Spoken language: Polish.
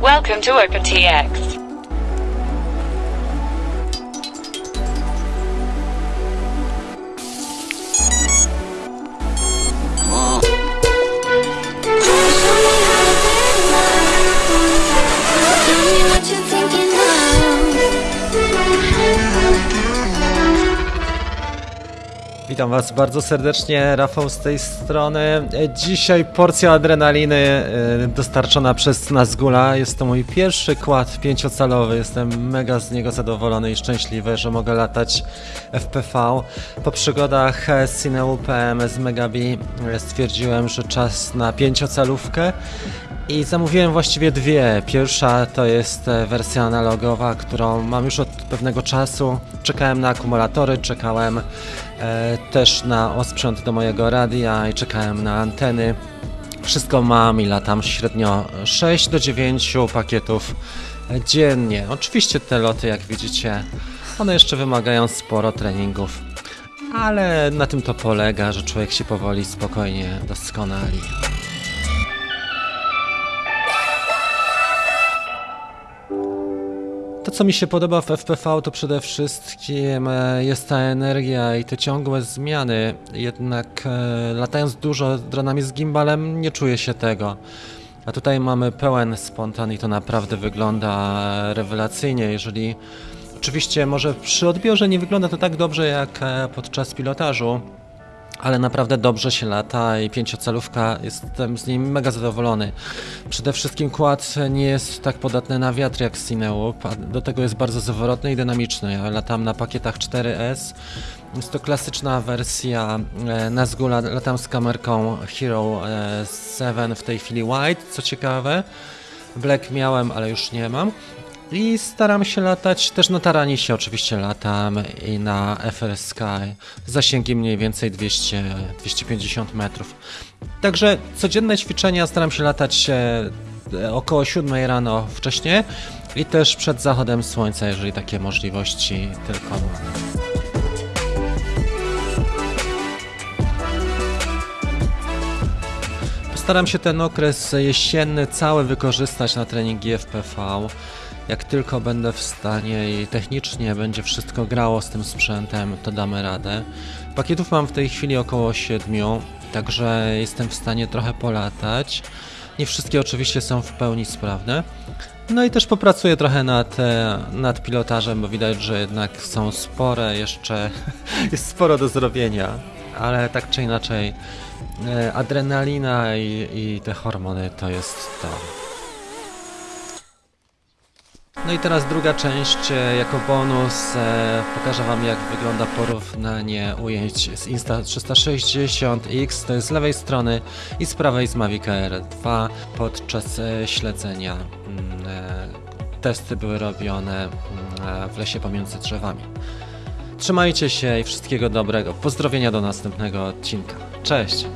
Welcome to OpenTX. Witam Was bardzo serdecznie, Rafał z tej strony. Dzisiaj porcja adrenaliny e, dostarczona przez Nazgula. Jest to mój pierwszy kład pięciocalowy. Jestem mega z niego zadowolony i szczęśliwy, że mogę latać FPV. Po przygodach e, z Cineu PM z Megabi e, stwierdziłem, że czas na pięciocalówkę. I zamówiłem właściwie dwie. Pierwsza to jest e, wersja analogowa, którą mam już od pewnego czasu. Czekałem na akumulatory, czekałem e, też na osprzęt do mojego radia i czekałem na anteny. Wszystko mam i latam średnio 6 do 9 pakietów dziennie. Oczywiście te loty, jak widzicie, one jeszcze wymagają sporo treningów. Ale na tym to polega, że człowiek się powoli, spokojnie doskonali. To, co mi się podoba w FPV, to przede wszystkim e, jest ta energia i te ciągłe zmiany. Jednak e, latając dużo dronami z gimbalem, nie czuję się tego. A tutaj mamy pełen spontan i to naprawdę wygląda rewelacyjnie. Jeżeli oczywiście może przy odbiorze nie wygląda to tak dobrze jak e, podczas pilotażu, ale naprawdę dobrze się lata i pięciocalówka, jestem z niej mega zadowolony. Przede wszystkim kład nie jest tak podatny na wiatr jak Cineup, a do tego jest bardzo zawrotny i dynamiczny. Ja latam na pakietach 4S. Jest to klasyczna wersja e, Nazgula, latam z kamerką Hero e, 7, w tej chwili White, co ciekawe. Black miałem, ale już nie mam. I staram się latać, też na Taranisie oczywiście latam i na FR Sky. Zasięgi mniej więcej 200-250 metrów. Także codzienne ćwiczenia staram się latać e, około 7 rano wcześniej i też przed zachodem słońca, jeżeli takie możliwości tylko mam. Postaram się ten okres jesienny cały wykorzystać na treningi FPV. Jak tylko będę w stanie i technicznie będzie wszystko grało z tym sprzętem, to damy radę. Pakietów mam w tej chwili około 7, także jestem w stanie trochę polatać. Nie wszystkie oczywiście są w pełni sprawne. No i też popracuję trochę nad, e, nad pilotażem, bo widać, że jednak są spore jeszcze, jest sporo do zrobienia, ale tak czy inaczej e, adrenalina i, i te hormony to jest to. No i teraz druga część, e, jako bonus e, pokażę Wam jak wygląda porównanie ujęć z Insta360X, to jest z lewej strony i z prawej z Mavic Air 2 podczas e, śledzenia. mm, Testy były robione mm, w lesie pomiędzy drzewami. Trzymajcie się i wszystkiego dobrego. Pozdrowienia do następnego odcinka. Cześć!